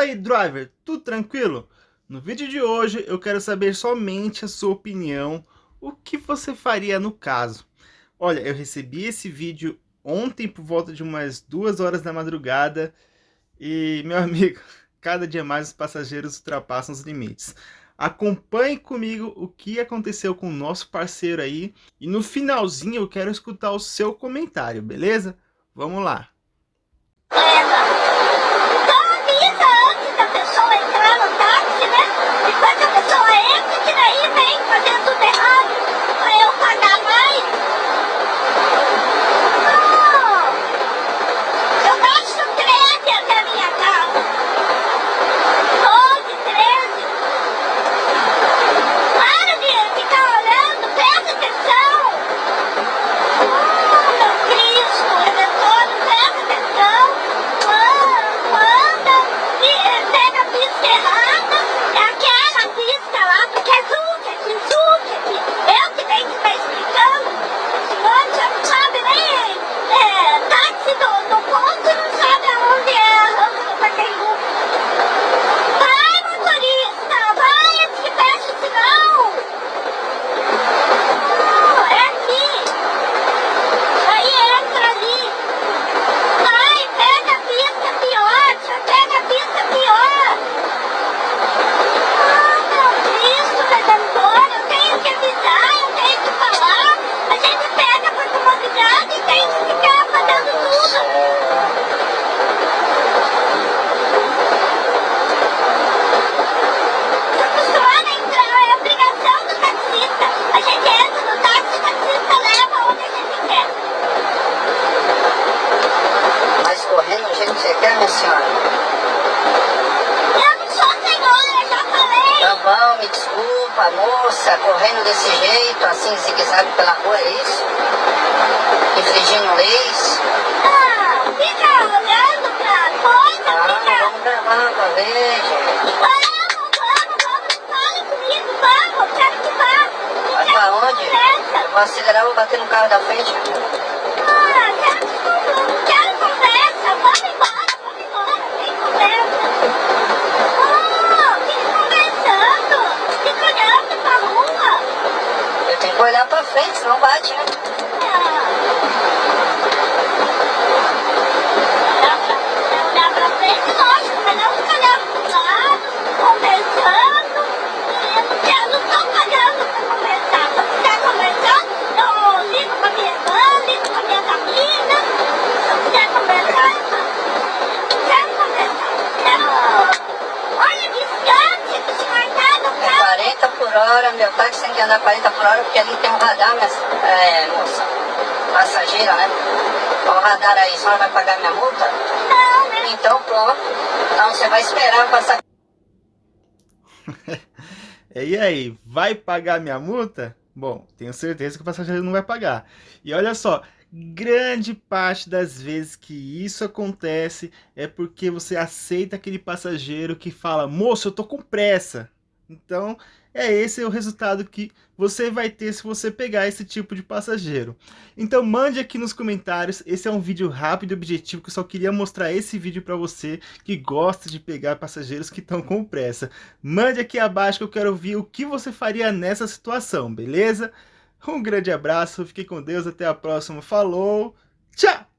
Fala aí, driver, tudo tranquilo? No vídeo de hoje eu quero saber somente a sua opinião, o que você faria no caso. Olha, eu recebi esse vídeo ontem por volta de umas duas horas da madrugada e, meu amigo, cada dia mais os passageiros ultrapassam os limites. Acompanhe comigo o que aconteceu com o nosso parceiro aí e no finalzinho eu quero escutar o seu comentário, beleza? Vamos lá! Senhora? Eu não sou senhora, já falei. Tá bom, me desculpa, moça, correndo desse jeito, assim, zigue-zague pela rua, é isso? Infringindo leis? Ah, fica olhando pra coisa, ah, fica... vamos gravar pra ver, gente. Vamos, vamos, vamos, fale comigo, vamos, quero que vá. Vai pra onde? Eu vou acelerar, vou bater no carro da frente. Ah, quero que quero conversa, vamos embora. Olhar pra frente, senão bate, né? Olhar pra frente, lógico, mas não ficar olhando pro lado, conversando. Eu não tô pagando pra conversar. Se eu quiser conversar, eu ligo pra minha irmã, ligo pra minha família. Se eu quiser conversar, eu quero conversar. Quero... Olha, distante, que se marcar no carro. 40 por hora, meu táxi tem que andar 40 por hora, porque ali tem um radar, mas, é, moça, passageira, né? O radar aí, só vai pagar minha multa? Não, né? Então, pronto. Então você vai esperar passar. e aí, vai pagar minha multa? Bom, tenho certeza que o passageiro não vai pagar. E olha só, grande parte das vezes que isso acontece é porque você aceita aquele passageiro que fala, moço, eu tô com pressa. Então, é esse o resultado que você vai ter se você pegar esse tipo de passageiro. Então mande aqui nos comentários, esse é um vídeo rápido e objetivo que eu só queria mostrar esse vídeo para você que gosta de pegar passageiros que estão com pressa. Mande aqui abaixo que eu quero ver o que você faria nessa situação, beleza? Um grande abraço, fique com Deus, até a próxima, falou, tchau!